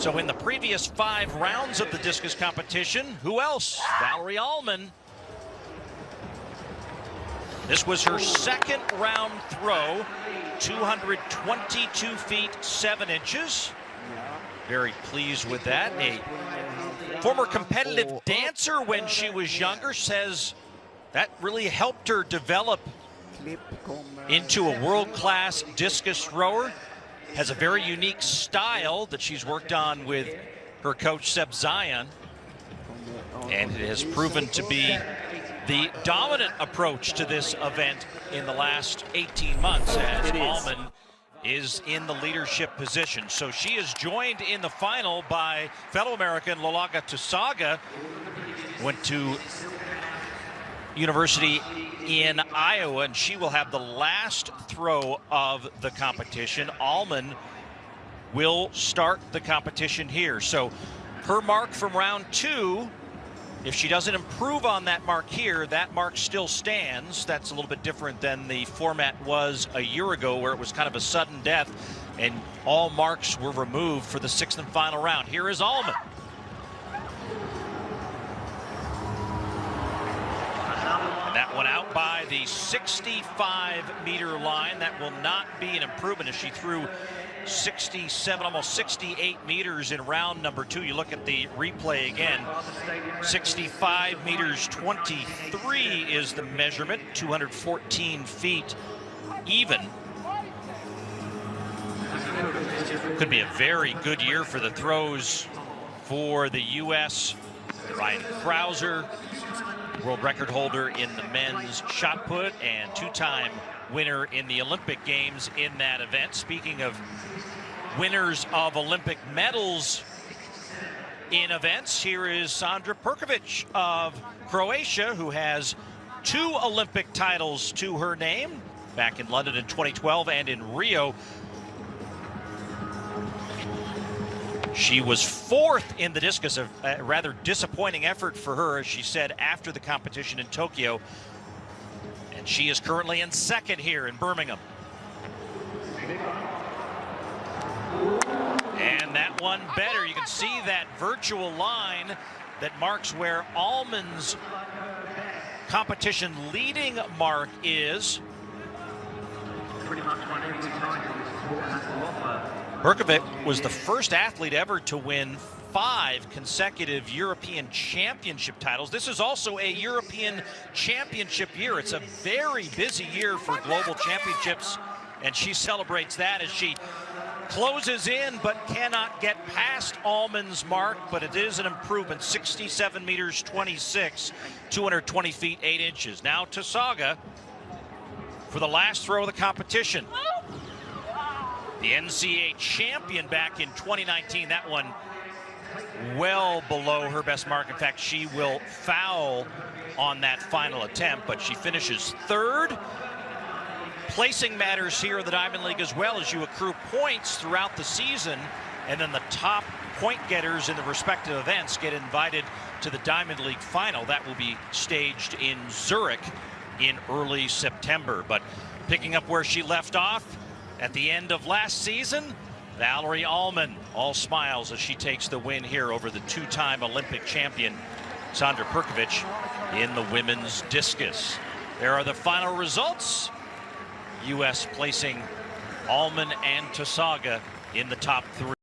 So in the previous five rounds of the discus competition, who else? Valarie Allman. This was her second round throw, 222 feet, 7 inches. Very pleased with that. A former competitive dancer when she was younger says that really helped her develop into a world-class discus thrower. Has a very unique style that she's worked on with her coach Zeb Sion. And it has proven to be the dominant approach to this event in the last 18 months as Allman is in the leadership position. So she is joined in the final by fellow American Laulauga Tausaga. Went to University in Iowa, and she will have the last throw of the competition. Allman will start the competition here. So her mark from round two, if she doesn't improve on that mark here, that mark still stands. That's a little bit different than the format was a year ago where it was kind of a sudden death and all marks were removed for the sixth and final round. Here is Allman. And that one out by the 65 meter line. That will not be an improvement as she threw 67, almost 68 meters in round number two. You look at the replay again. 65 meters 23 is the measurement, 214 feet even. Could be a very good year for the throws for the U.S. Ryan Crouser, world record holder in the men's shot put and two-time winner in the Olympic Games in that event. Speaking of winners of Olympic medals in events, here is Sandra Perkovic of Croatia, who has two Olympic titles to her name back in London in 2012 and in Rio She was fourth in the discus, a, rather disappointing effort for her, as she said after the competition in Tokyo. And she is currently in second here in Birmingham. And that one better. You can see that virtual line that marks where Allman's competition leading mark is. Perkovic was the first athlete ever to win five consecutive European Championship titles. This is also a European Championship year. It's a very busy year for global championships, and she celebrates that as she closes in but cannot get past Allman's mark, but it is an improvement, 67 meters 26, 220 feet 8 inches. Now Tausaga for the last throw of the competition. The NCAA champion back in 2019. That one well below her best mark. In fact, she will foul on that final attempt, but she finishes third. Placing matters here in the Diamond League as well as you accrue points throughout the season, and then the top point getters in the respective events get invited to the Diamond League final. That will be staged in Zurich in early September. But picking up where she left off, at the end of last season. Valarie Allman, all smiles as she takes the win here over the two-time Olympic champion, Sandra Perkovic, in the women's discus. There are the final results. U.S. placing Allman and Tausaga in the top three.